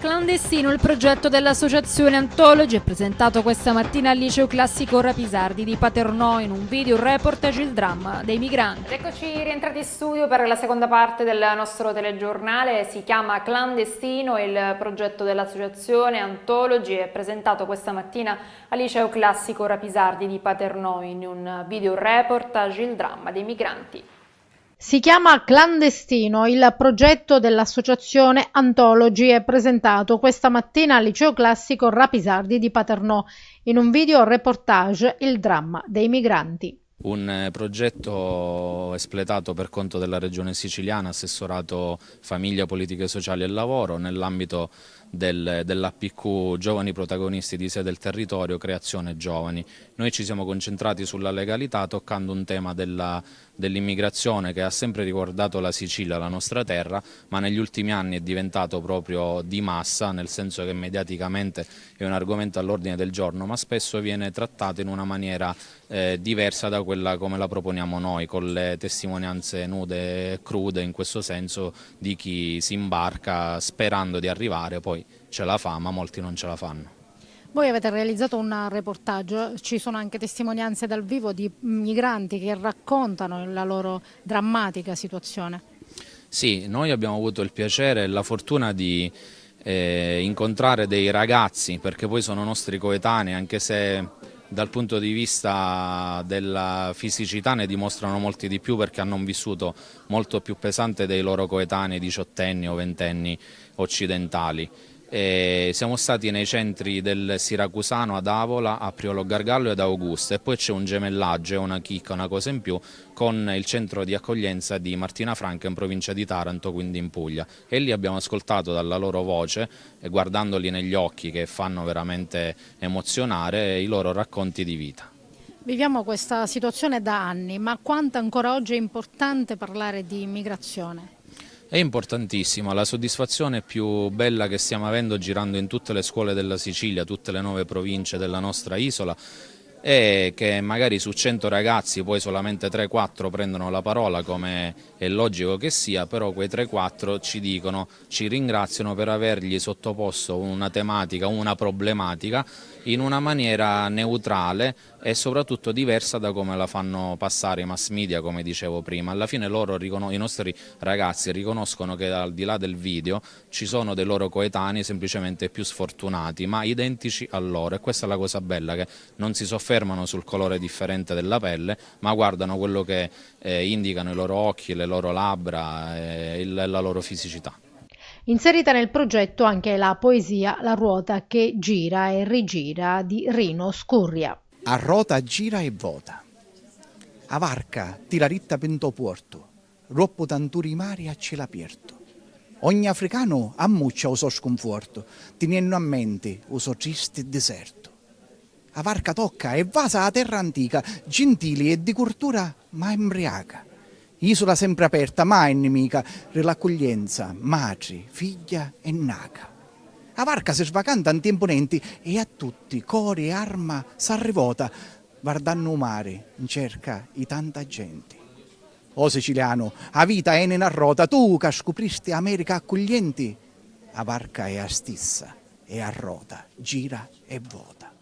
Clandestino, il progetto dell'associazione Antologi è presentato questa mattina al liceo classico Rapisardi di Paternò in un video reportage il dramma dei migranti. Eccoci rientrati in studio per la seconda parte del nostro telegiornale, si chiama Clandestino, il progetto dell'associazione Antologi è presentato questa mattina al liceo classico Rapisardi di Paternò in un video reportage il dramma dei migranti. Si chiama Clandestino, il progetto dell'associazione Antologi è presentato questa mattina al liceo classico Rapisardi di Paternò in un video reportage Il dramma dei migranti. Un eh, progetto espletato per conto della regione siciliana, assessorato Famiglia, Politiche Sociali e Lavoro, nell'ambito del, dell'APQ Giovani Protagonisti di Sé del Territorio, Creazione Giovani. Noi ci siamo concentrati sulla legalità toccando un tema dell'immigrazione dell che ha sempre riguardato la Sicilia, la nostra terra, ma negli ultimi anni è diventato proprio di massa, nel senso che mediaticamente è un argomento all'ordine del giorno, ma spesso viene trattato in una maniera eh, diversa da quella come la proponiamo noi, con le testimonianze nude e crude in questo senso di chi si imbarca sperando di arrivare poi poi ce la fa, ma molti non ce la fanno. Voi avete realizzato un reportaggio, ci sono anche testimonianze dal vivo di migranti che raccontano la loro drammatica situazione. Sì, noi abbiamo avuto il piacere e la fortuna di eh, incontrare dei ragazzi, perché poi sono nostri coetanei, anche se dal punto di vista della fisicità ne dimostrano molti di più perché hanno un vissuto molto più pesante dei loro coetanei diciottenni o ventenni occidentali. E siamo stati nei centri del Siracusano ad Avola, a Priolo Gargallo ad Augusta e poi c'è un gemellaggio, una chicca, una cosa in più con il centro di accoglienza di Martina Franca in provincia di Taranto, quindi in Puglia. E lì abbiamo ascoltato dalla loro voce, e guardandoli negli occhi che fanno veramente emozionare, i loro racconti di vita. Viviamo questa situazione da anni, ma quanto ancora oggi è importante parlare di immigrazione? È importantissima, la soddisfazione più bella che stiamo avendo girando in tutte le scuole della Sicilia, tutte le nuove province della nostra isola è che magari su 100 ragazzi poi solamente 3-4 prendono la parola come è logico che sia, però quei 3-4 ci dicono, ci ringraziano per avergli sottoposto una tematica, una problematica in una maniera neutrale e soprattutto diversa da come la fanno passare i mass media come dicevo prima. Alla fine loro, i nostri ragazzi riconoscono che al di là del video ci sono dei loro coetanei semplicemente più sfortunati ma identici a loro e questa è la cosa bella che non si soffermano sul colore differente della pelle ma guardano quello che eh, indicano i loro occhi, le loro labbra e la loro fisicità. Inserita nel progetto anche la poesia La ruota che gira e rigira di Rino Scurria. A rota gira e vota. A varca tira ritta pento porto. Roppo tanturi mari a cielo aperto. Ogni africano ammuccia il suo sconforto, tenendo a mente il suo triste deserto. A varca tocca e vasa a terra antica, gentili e di cultura ma embriaca isola sempre aperta, mai nemica, l'accoglienza, madre, figlia e naca. A varca si svacanta in imponenti e a tutti, cori e arma, s'arrivota, guardando mare in cerca di tanta gente. O siciliano, a vita è in rota, tu che scopristi America accoglienti, a varca è a stissa e a rota, gira e vota.